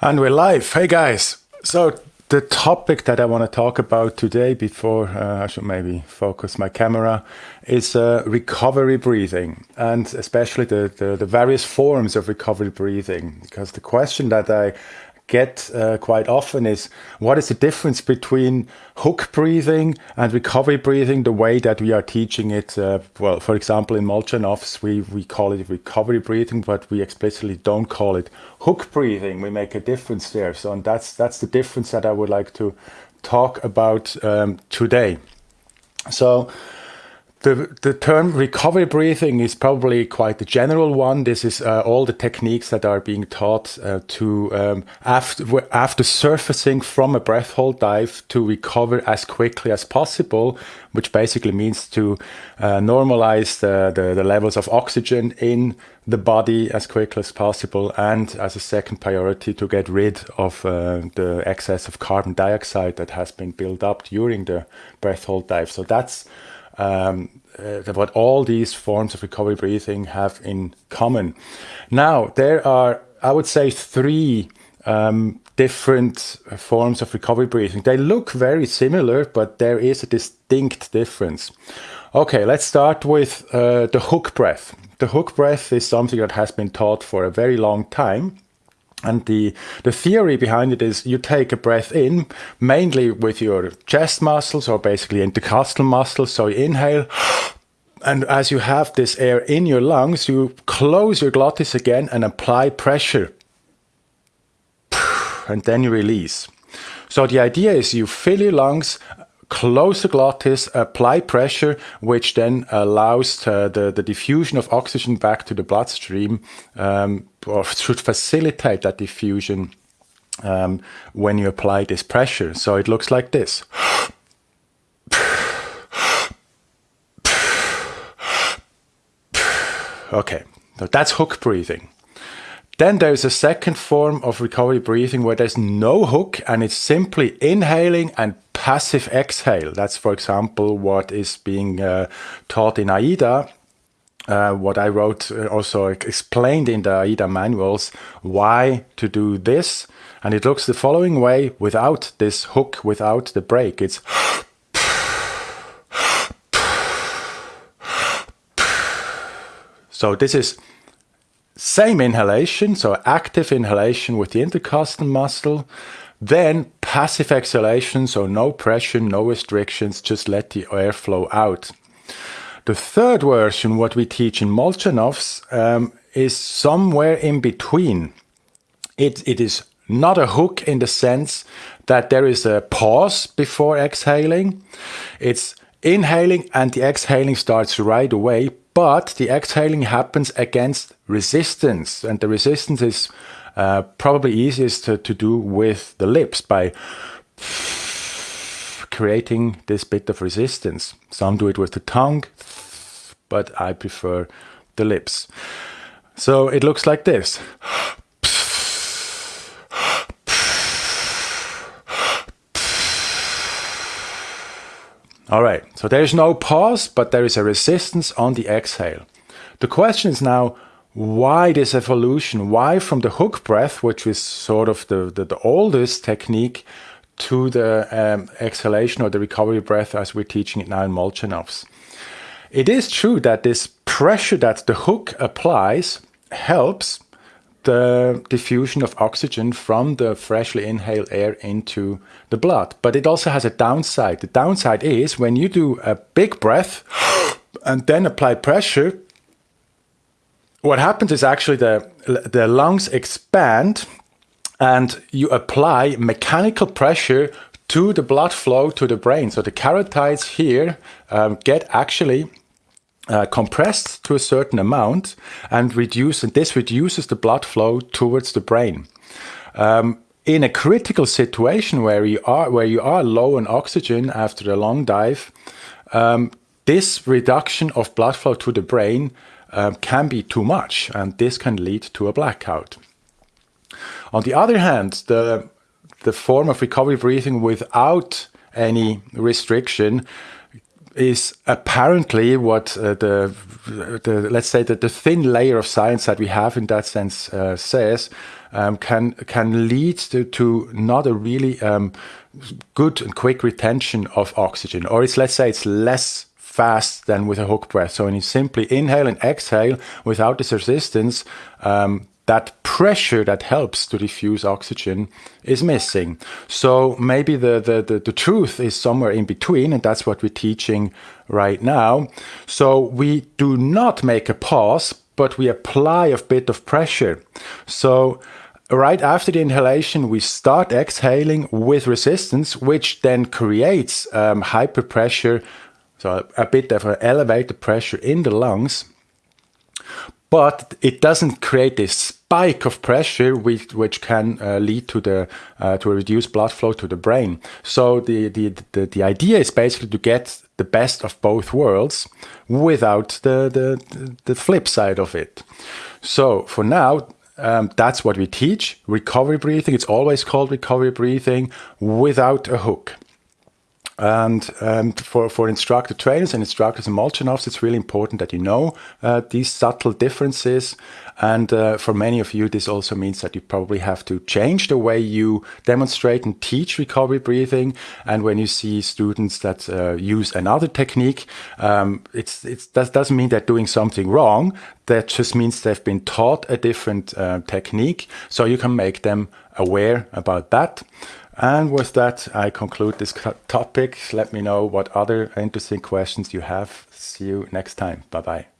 And we're live. Hey guys. So the topic that I want to talk about today, before uh, I should maybe focus my camera, is uh, recovery breathing, and especially the, the, the various forms of recovery breathing. Because the question that I get uh, quite often is what is the difference between hook breathing and recovery breathing the way that we are teaching it uh, well for example in Molchanovs we we call it recovery breathing but we explicitly don't call it hook breathing. We make a difference there. So and that's that's the difference that I would like to talk about um, today. So the, the term recovery breathing is probably quite a general one. This is uh, all the techniques that are being taught uh, to, um, after, after surfacing from a breath hold dive, to recover as quickly as possible, which basically means to uh, normalize the, the, the, levels of oxygen in the body as quickly as possible. And as a second priority, to get rid of uh, the excess of carbon dioxide that has been built up during the breath hold dive. So that's um, uh, what all these forms of recovery breathing have in common. Now, there are, I would say, three um, different forms of recovery breathing. They look very similar, but there is a distinct difference. Okay, let's start with uh, the hook breath. The hook breath is something that has been taught for a very long time. And the, the theory behind it is you take a breath in, mainly with your chest muscles or basically intercostal muscles. So you inhale, and as you have this air in your lungs, you close your glottis again and apply pressure. And then you release. So the idea is you fill your lungs close the glottis, apply pressure, which then allows the, the, the diffusion of oxygen back to the bloodstream, um, or should facilitate that diffusion um, when you apply this pressure. So it looks like this. Okay, so that's hook breathing. Then there's a second form of recovery breathing where there's no hook and it's simply inhaling and passive exhale. That's, for example, what is being uh, taught in AIDA. Uh, what I wrote uh, also explained in the AIDA manuals why to do this. And it looks the following way without this hook, without the break. It's so this is same inhalation, so active inhalation with the intercostal muscle, then passive exhalation, so no pressure, no restrictions, just let the air flow out. The third version, what we teach in Molchanovs, um, is somewhere in between. It, it is not a hook in the sense that there is a pause before exhaling. It's inhaling and the exhaling starts right away, but the exhaling happens against resistance. And the resistance is uh, probably easiest to, to do with the lips by creating this bit of resistance. Some do it with the tongue, but I prefer the lips. So it looks like this. All right, so there is no pause, but there is a resistance on the exhale. The question is now, why this evolution? Why from the hook breath, which is sort of the, the, the oldest technique, to the um, exhalation or the recovery breath as we're teaching it now in Molchanovs? It is true that this pressure that the hook applies helps the diffusion of oxygen from the freshly inhaled air into the blood. But it also has a downside. The downside is when you do a big breath and then apply pressure, what happens is actually the, the lungs expand and you apply mechanical pressure to the blood flow to the brain. So the carotides here um, get actually uh, compressed to a certain amount and reduce, and this reduces the blood flow towards the brain. Um, in a critical situation where you are where you are low on oxygen after a long dive, um, this reduction of blood flow to the brain um, can be too much, and this can lead to a blackout. On the other hand, the the form of recovery breathing without any restriction is apparently what uh, the, the, let's say that the thin layer of science that we have in that sense uh, says um, can can lead to, to not a really um, good and quick retention of oxygen, or it's let's say it's less fast than with a hook breath. So when you simply inhale and exhale without this resistance, um, that pressure that helps to diffuse oxygen is missing. So maybe the, the, the, the, truth is somewhere in between, and that's what we're teaching right now. So we do not make a pause, but we apply a bit of pressure. So right after the inhalation, we start exhaling with resistance, which then creates um, hyperpressure, so a bit of an elevated pressure in the lungs but it doesn't create this spike of pressure which, which can uh, lead to the uh, to a reduced blood flow to the brain. So the, the, the the idea is basically to get the best of both worlds without the the, the flip side of it. So for now. Um, that's what we teach. Recovery breathing. It's always called recovery breathing without a hook. And um, for, for instructor trainers and instructors and Molchanovs, it's really important that you know uh, these subtle differences. And uh, for many of you, this also means that you probably have to change the way you demonstrate and teach recovery breathing. And when you see students that uh, use another technique, um, it's, it's, that doesn't mean they're doing something wrong. That just means they've been taught a different uh, technique. So you can make them aware about that. And with that, I conclude this topic. Let me know what other interesting questions you have. See you next time. Bye-bye.